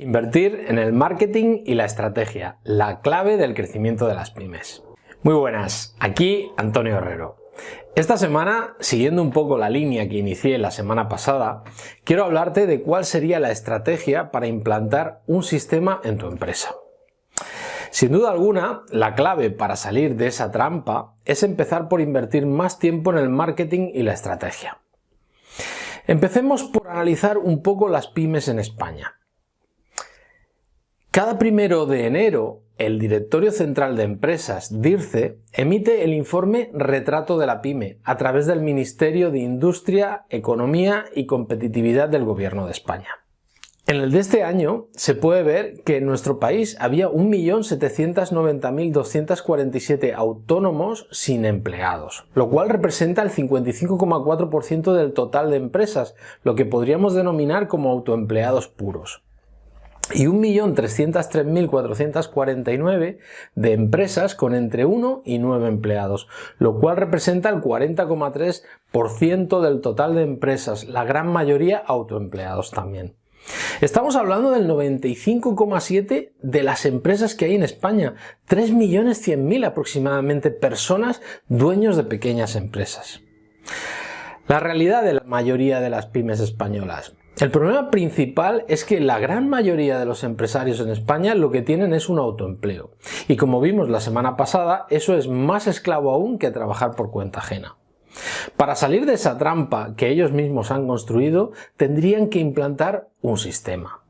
Invertir en el marketing y la estrategia, la clave del crecimiento de las pymes. Muy buenas, aquí Antonio Herrero. Esta semana, siguiendo un poco la línea que inicié la semana pasada, quiero hablarte de cuál sería la estrategia para implantar un sistema en tu empresa. Sin duda alguna, la clave para salir de esa trampa es empezar por invertir más tiempo en el marketing y la estrategia. Empecemos por analizar un poco las pymes en España. Cada primero de enero, el Directorio Central de Empresas, DIRCE, emite el informe Retrato de la PyME a través del Ministerio de Industria, Economía y Competitividad del Gobierno de España. En el de este año se puede ver que en nuestro país había 1.790.247 autónomos sin empleados, lo cual representa el 55,4% del total de empresas, lo que podríamos denominar como autoempleados puros y 1.303.449 de empresas con entre 1 y 9 empleados, lo cual representa el 40,3% del total de empresas, la gran mayoría autoempleados también. Estamos hablando del 95,7% de las empresas que hay en España, 3.100.000 aproximadamente personas dueños de pequeñas empresas. La realidad de la mayoría de las pymes españolas. El problema principal es que la gran mayoría de los empresarios en España lo que tienen es un autoempleo. Y como vimos la semana pasada, eso es más esclavo aún que trabajar por cuenta ajena. Para salir de esa trampa que ellos mismos han construido, tendrían que implantar un sistema.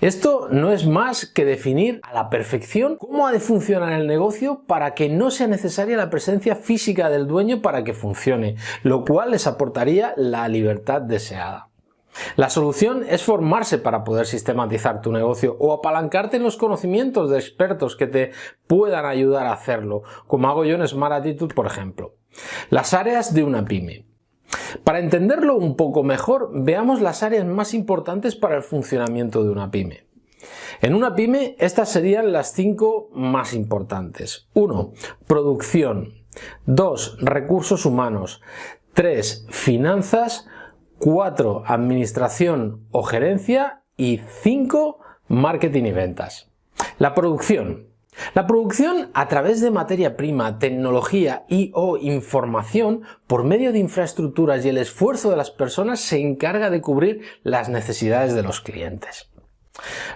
Esto no es más que definir a la perfección cómo ha de funcionar el negocio para que no sea necesaria la presencia física del dueño para que funcione, lo cual les aportaría la libertad deseada. La solución es formarse para poder sistematizar tu negocio o apalancarte en los conocimientos de expertos que te puedan ayudar a hacerlo, como hago yo en Smart Attitude, por ejemplo. Las áreas de una pyme. Para entenderlo un poco mejor, veamos las áreas más importantes para el funcionamiento de una pyme. En una pyme, estas serían las cinco más importantes. 1. Producción. 2. Recursos humanos. 3. Finanzas. 4. Administración o gerencia y 5. Marketing y ventas. La producción. La producción a través de materia prima, tecnología y o información por medio de infraestructuras y el esfuerzo de las personas se encarga de cubrir las necesidades de los clientes.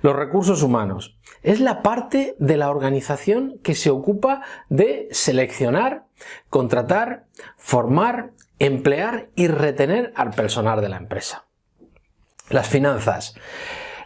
Los recursos humanos. Es la parte de la organización que se ocupa de seleccionar, contratar, formar emplear y retener al personal de la empresa. Las finanzas.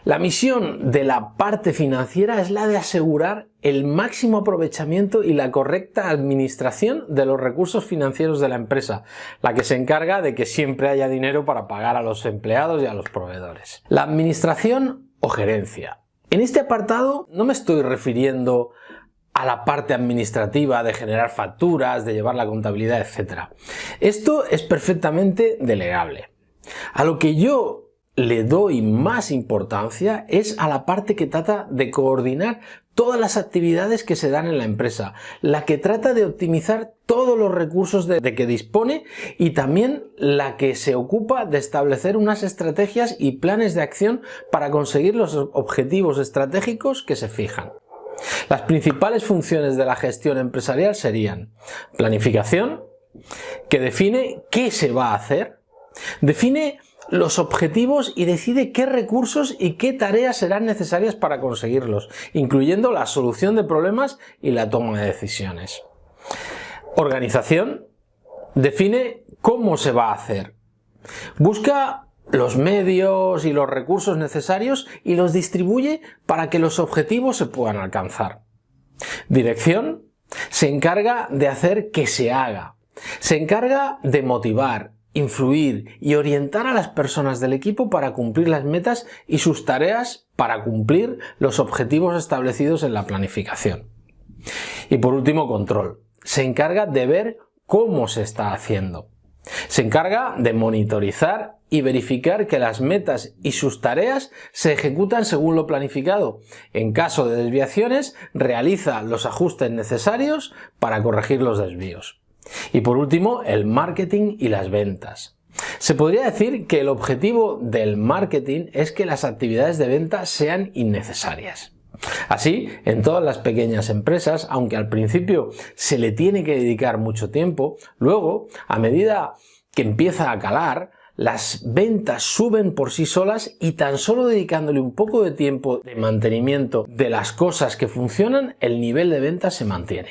La misión de la parte financiera es la de asegurar el máximo aprovechamiento y la correcta administración de los recursos financieros de la empresa, la que se encarga de que siempre haya dinero para pagar a los empleados y a los proveedores. La administración o gerencia. En este apartado no me estoy refiriendo a la parte administrativa de generar facturas, de llevar la contabilidad, etc. Esto es perfectamente delegable. A lo que yo le doy más importancia es a la parte que trata de coordinar todas las actividades que se dan en la empresa, la que trata de optimizar todos los recursos de, que dispone y también la que se ocupa de establecer unas estrategias y planes de acción para conseguir los objetivos estratégicos que se fijan. Las principales funciones de la gestión empresarial serían planificación, que define qué se va a hacer, define los objetivos y decide qué recursos y qué tareas serán necesarias para conseguirlos, incluyendo la solución de problemas y la toma de decisiones. Organización define cómo se va a hacer. Busca los medios y los recursos necesarios y los distribuye para que los objetivos se puedan alcanzar. Dirección se encarga de hacer que se haga. Se encarga de motivar, influir y orientar a las personas del equipo para cumplir las metas y sus tareas para cumplir los objetivos establecidos en la planificación. Y por último, control. Se encarga de ver cómo se está haciendo. Se encarga de monitorizar y verificar que las metas y sus tareas se ejecutan según lo planificado. En caso de desviaciones, realiza los ajustes necesarios para corregir los desvíos. Y por último, el marketing y las ventas. Se podría decir que el objetivo del marketing es que las actividades de venta sean innecesarias. Así, en todas las pequeñas empresas, aunque al principio se le tiene que dedicar mucho tiempo, luego, a medida que empieza a calar, las ventas suben por sí solas y tan solo dedicándole un poco de tiempo de mantenimiento de las cosas que funcionan, el nivel de ventas se mantiene.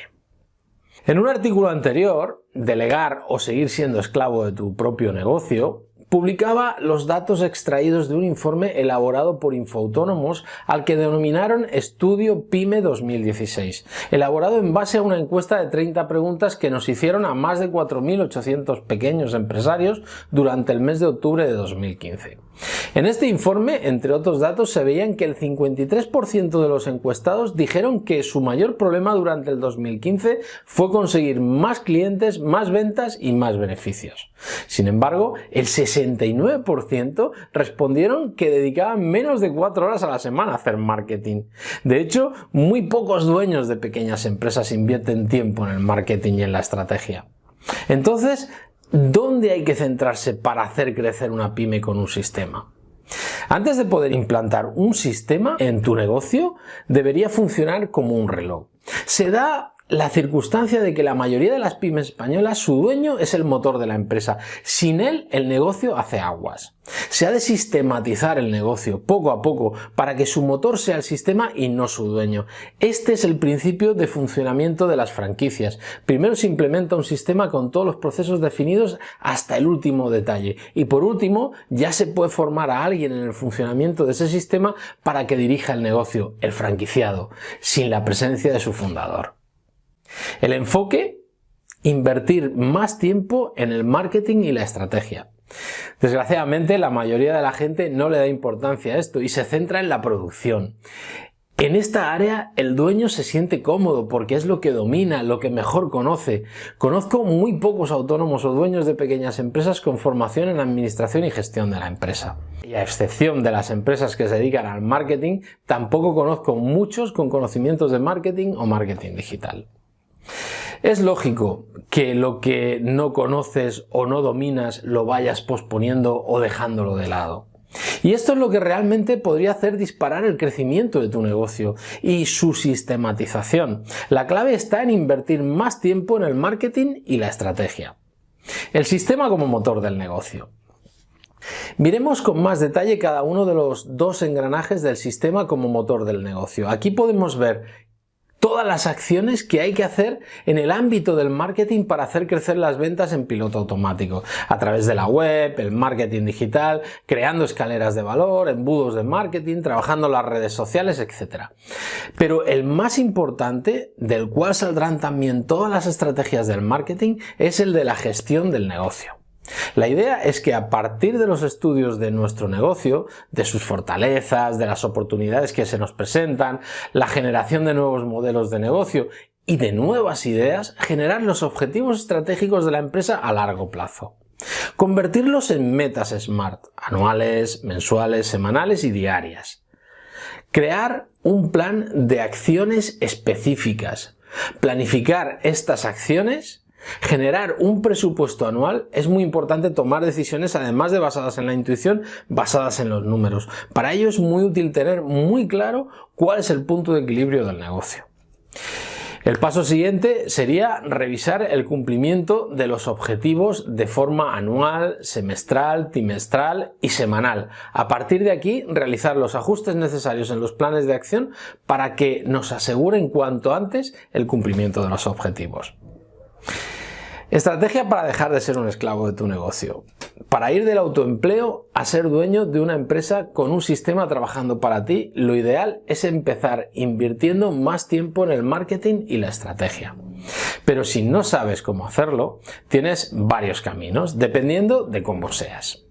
En un artículo anterior, Delegar o seguir siendo esclavo de tu propio negocio, publicaba los datos extraídos de un informe elaborado por Infoautónomos al que denominaron Estudio PYME 2016, elaborado en base a una encuesta de 30 preguntas que nos hicieron a más de 4.800 pequeños empresarios durante el mes de octubre de 2015. En este informe, entre otros datos, se veían que el 53% de los encuestados dijeron que su mayor problema durante el 2015 fue conseguir más clientes, más ventas y más beneficios. Sin embargo, el 69% respondieron que dedicaban menos de 4 horas a la semana a hacer marketing. De hecho, muy pocos dueños de pequeñas empresas invierten tiempo en el marketing y en la estrategia. Entonces, ¿Dónde hay que centrarse para hacer crecer una pyme con un sistema? Antes de poder implantar un sistema en tu negocio, debería funcionar como un reloj. Se da la circunstancia de que la mayoría de las pymes españolas su dueño es el motor de la empresa. Sin él el negocio hace aguas. Se ha de sistematizar el negocio poco a poco para que su motor sea el sistema y no su dueño. Este es el principio de funcionamiento de las franquicias. Primero se implementa un sistema con todos los procesos definidos hasta el último detalle. Y por último ya se puede formar a alguien en el funcionamiento de ese sistema para que dirija el negocio, el franquiciado, sin la presencia de su fundador. El enfoque, invertir más tiempo en el marketing y la estrategia. Desgraciadamente la mayoría de la gente no le da importancia a esto y se centra en la producción. En esta área el dueño se siente cómodo porque es lo que domina, lo que mejor conoce. Conozco muy pocos autónomos o dueños de pequeñas empresas con formación en administración y gestión de la empresa. Y a excepción de las empresas que se dedican al marketing, tampoco conozco muchos con conocimientos de marketing o marketing digital. Es lógico que lo que no conoces o no dominas lo vayas posponiendo o dejándolo de lado. Y esto es lo que realmente podría hacer disparar el crecimiento de tu negocio y su sistematización. La clave está en invertir más tiempo en el marketing y la estrategia. El sistema como motor del negocio. Miremos con más detalle cada uno de los dos engranajes del sistema como motor del negocio. Aquí podemos ver todas las acciones que hay que hacer en el ámbito del marketing para hacer crecer las ventas en piloto automático, a través de la web, el marketing digital, creando escaleras de valor, embudos de marketing, trabajando las redes sociales, etc. Pero el más importante, del cual saldrán también todas las estrategias del marketing, es el de la gestión del negocio. La idea es que a partir de los estudios de nuestro negocio, de sus fortalezas, de las oportunidades que se nos presentan, la generación de nuevos modelos de negocio y de nuevas ideas, generar los objetivos estratégicos de la empresa a largo plazo. Convertirlos en metas SMART, anuales, mensuales, semanales y diarias. Crear un plan de acciones específicas. Planificar estas acciones Generar un presupuesto anual es muy importante tomar decisiones además de basadas en la intuición, basadas en los números. Para ello es muy útil tener muy claro cuál es el punto de equilibrio del negocio. El paso siguiente sería revisar el cumplimiento de los objetivos de forma anual, semestral, trimestral y semanal. A partir de aquí, realizar los ajustes necesarios en los planes de acción para que nos aseguren cuanto antes el cumplimiento de los objetivos. Estrategia para dejar de ser un esclavo de tu negocio. Para ir del autoempleo a ser dueño de una empresa con un sistema trabajando para ti, lo ideal es empezar invirtiendo más tiempo en el marketing y la estrategia. Pero si no sabes cómo hacerlo, tienes varios caminos, dependiendo de cómo seas.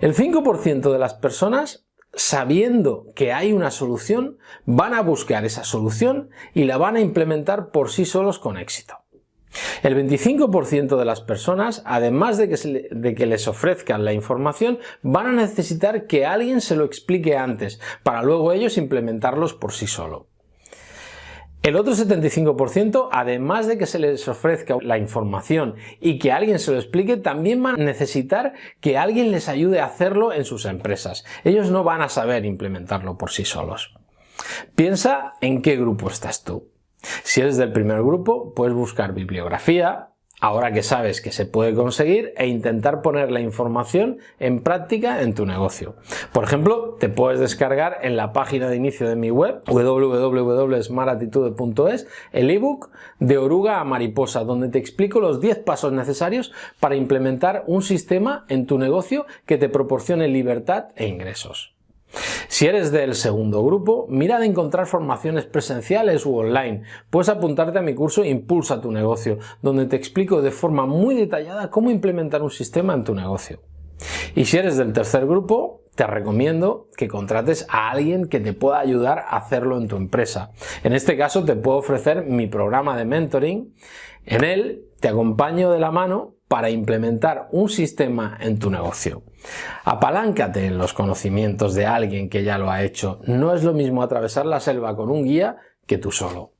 El 5% de las personas sabiendo que hay una solución, van a buscar esa solución y la van a implementar por sí solos con éxito. El 25% de las personas, además de que, les ofrezcan la información, van a necesitar que alguien se lo explique antes, para luego ellos implementarlos por sí solo. El otro 75%, además de que se les ofrezca la información y que alguien se lo explique, también van a necesitar que alguien les ayude a hacerlo en sus empresas. Ellos no van a saber implementarlo por sí solos. Piensa en qué grupo estás tú. Si eres del primer grupo, puedes buscar bibliografía, ahora que sabes que se puede conseguir e intentar poner la información en práctica en tu negocio. Por ejemplo, te puedes descargar en la página de inicio de mi web www.smartatitude.es el ebook de oruga a mariposa donde te explico los 10 pasos necesarios para implementar un sistema en tu negocio que te proporcione libertad e ingresos. Si eres del segundo grupo, mira de encontrar formaciones presenciales u online. Puedes apuntarte a mi curso Impulsa tu negocio, donde te explico de forma muy detallada cómo implementar un sistema en tu negocio. Y si eres del tercer grupo, te recomiendo que contrates a alguien que te pueda ayudar a hacerlo en tu empresa. En este caso te puedo ofrecer mi programa de mentoring. En él te acompaño de la mano para implementar un sistema en tu negocio. Apaláncate en los conocimientos de alguien que ya lo ha hecho. No es lo mismo atravesar la selva con un guía que tú solo.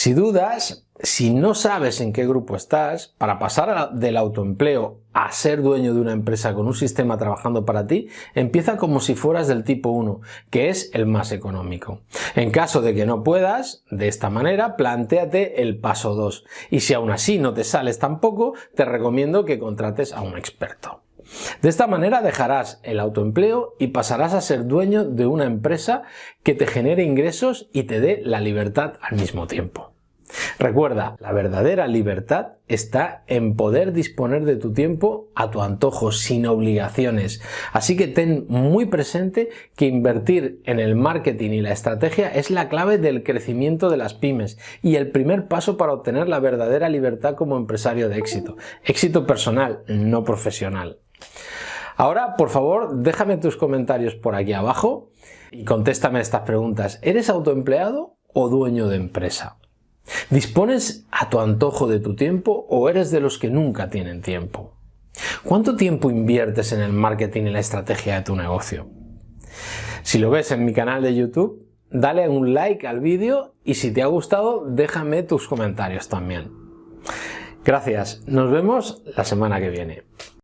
Si dudas, si no sabes en qué grupo estás, para pasar del autoempleo a ser dueño de una empresa con un sistema trabajando para ti, empieza como si fueras del tipo 1, que es el más económico. En caso de que no puedas, de esta manera, plantéate el paso 2. Y si aún así no te sales tampoco, te recomiendo que contrates a un experto. De esta manera dejarás el autoempleo y pasarás a ser dueño de una empresa que te genere ingresos y te dé la libertad al mismo tiempo. Recuerda, la verdadera libertad está en poder disponer de tu tiempo a tu antojo, sin obligaciones. Así que ten muy presente que invertir en el marketing y la estrategia es la clave del crecimiento de las pymes y el primer paso para obtener la verdadera libertad como empresario de éxito. Éxito personal, no profesional. Ahora, por favor, déjame tus comentarios por aquí abajo y contéstame estas preguntas. ¿Eres autoempleado o dueño de empresa? ¿Dispones a tu antojo de tu tiempo o eres de los que nunca tienen tiempo? ¿Cuánto tiempo inviertes en el marketing y la estrategia de tu negocio? Si lo ves en mi canal de YouTube, dale un like al vídeo y si te ha gustado, déjame tus comentarios también. Gracias, nos vemos la semana que viene.